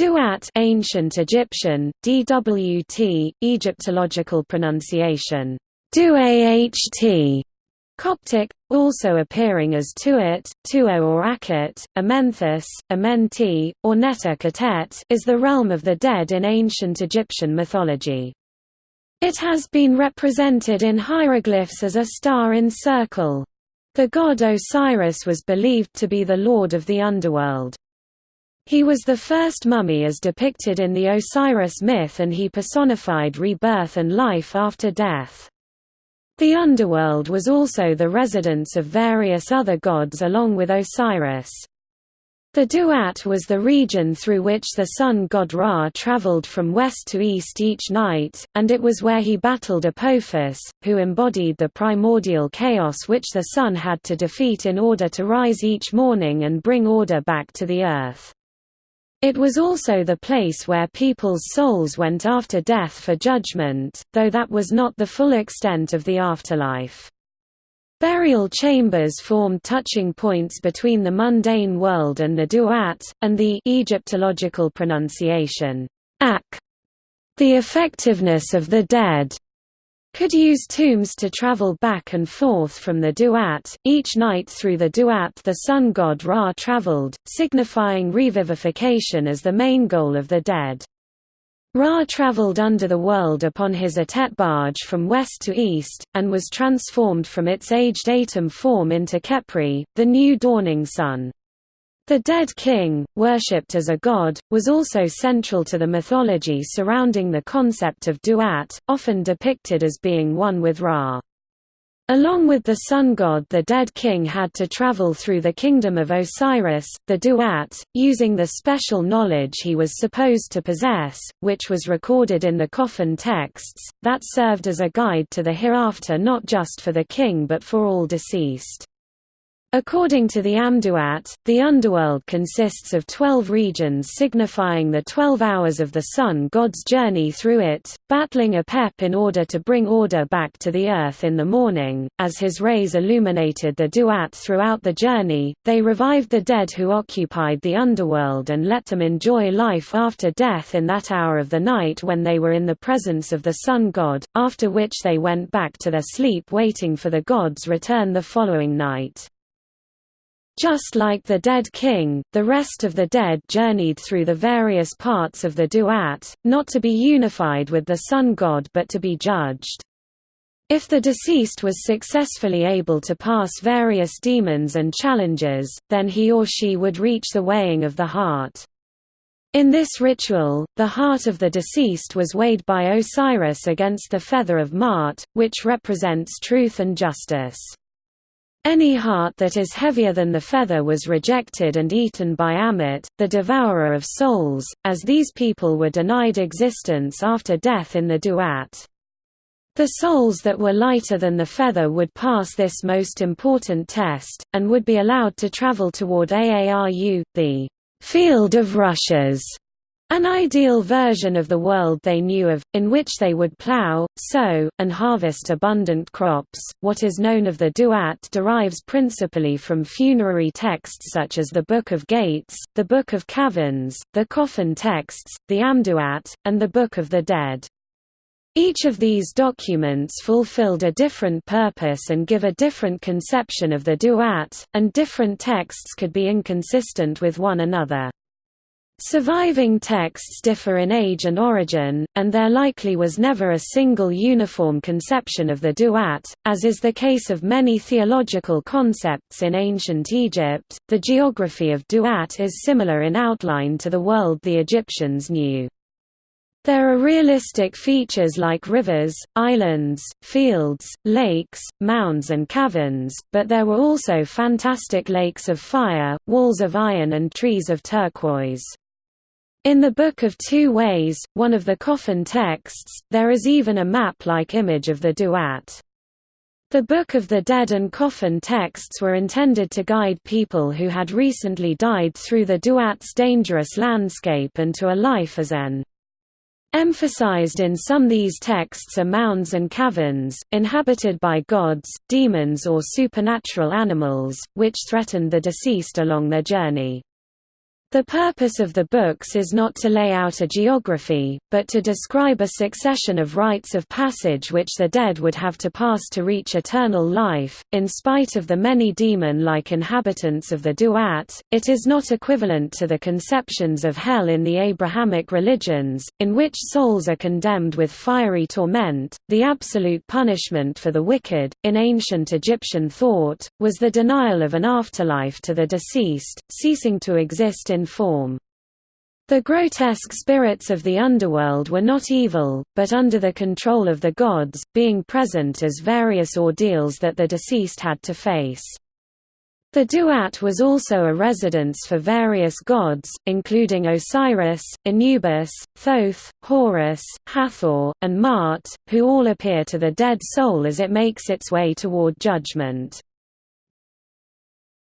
Duat ancient Egyptian, DWT, Egyptological pronunciation, Duaht, Coptic, also appearing as Tuat, Tuo or Akhet, Amenthes, Amenti, or Netta Katet is the realm of the dead in ancient Egyptian mythology. It has been represented in hieroglyphs as a star in circle. The god Osiris was believed to be the lord of the underworld. He was the first mummy as depicted in the Osiris myth and he personified rebirth and life after death. The underworld was also the residence of various other gods along with Osiris. The Duat was the region through which the sun god Ra traveled from west to east each night, and it was where he battled Apophis, who embodied the primordial chaos which the sun had to defeat in order to rise each morning and bring order back to the earth. It was also the place where people's souls went after death for judgment, though that was not the full extent of the afterlife. Burial chambers formed touching points between the mundane world and the duat, and the Egyptological pronunciation, ak, the effectiveness of the dead, could use tombs to travel back and forth from the Duat. Each night through the Duat the sun god Ra traveled, signifying revivification as the main goal of the dead. Ra traveled under the world upon his Atet barge from west to east, and was transformed from its aged Atum form into Khepri, the new dawning sun. The dead king, worshipped as a god, was also central to the mythology surrounding the concept of duat, often depicted as being one with Ra. Along with the sun god the dead king had to travel through the kingdom of Osiris, the Duat, using the special knowledge he was supposed to possess, which was recorded in the coffin texts, that served as a guide to the hereafter not just for the king but for all deceased. According to the Amduat, the underworld consists of twelve regions signifying the twelve hours of the sun god's journey through it, battling Apep in order to bring order back to the earth in the morning. As his rays illuminated the Duat throughout the journey, they revived the dead who occupied the underworld and let them enjoy life after death in that hour of the night when they were in the presence of the sun god, after which they went back to their sleep waiting for the god's return the following night. Just like the dead king, the rest of the dead journeyed through the various parts of the duat, not to be unified with the sun god but to be judged. If the deceased was successfully able to pass various demons and challenges, then he or she would reach the weighing of the heart. In this ritual, the heart of the deceased was weighed by Osiris against the feather of Maat, which represents truth and justice. Any heart that is heavier than the feather was rejected and eaten by Ammit, the devourer of souls, as these people were denied existence after death in the Duat. The souls that were lighter than the feather would pass this most important test, and would be allowed to travel toward Aaru, the field of rushes, an ideal version of the world they knew of, in which they would plow, sow, and harvest abundant crops. What is known of the Duat derives principally from funerary texts such as the Book of Gates, the Book of Caverns, the Coffin texts, the Amduat, and the Book of the Dead. Each of these documents fulfilled a different purpose and give a different conception of the Duat, and different texts could be inconsistent with one another. Surviving texts differ in age and origin, and there likely was never a single uniform conception of the duat, as is the case of many theological concepts in ancient Egypt. The geography of duat is similar in outline to the world the Egyptians knew. There are realistic features like rivers, islands, fields, lakes, mounds and caverns, but there were also fantastic lakes of fire, walls of iron and trees of turquoise. In the Book of Two Ways, one of the coffin texts, there is even a map-like image of the Duat. The Book of the Dead and coffin texts were intended to guide people who had recently died through the Duat's dangerous landscape and to a life as en. Emphasized in some these texts are mounds and caverns, inhabited by gods, demons or supernatural animals, which threatened the deceased along their journey. The purpose of the books is not to lay out a geography, but to describe a succession of rites of passage which the dead would have to pass to reach eternal life. In spite of the many demon like inhabitants of the Duat, it is not equivalent to the conceptions of hell in the Abrahamic religions, in which souls are condemned with fiery torment. The absolute punishment for the wicked, in ancient Egyptian thought, was the denial of an afterlife to the deceased, ceasing to exist in form. The grotesque spirits of the underworld were not evil, but under the control of the gods, being present as various ordeals that the deceased had to face. The Duat was also a residence for various gods, including Osiris, Anubis, Thoth, Horus, Hathor, and Maat, who all appear to the dead soul as it makes its way toward judgment.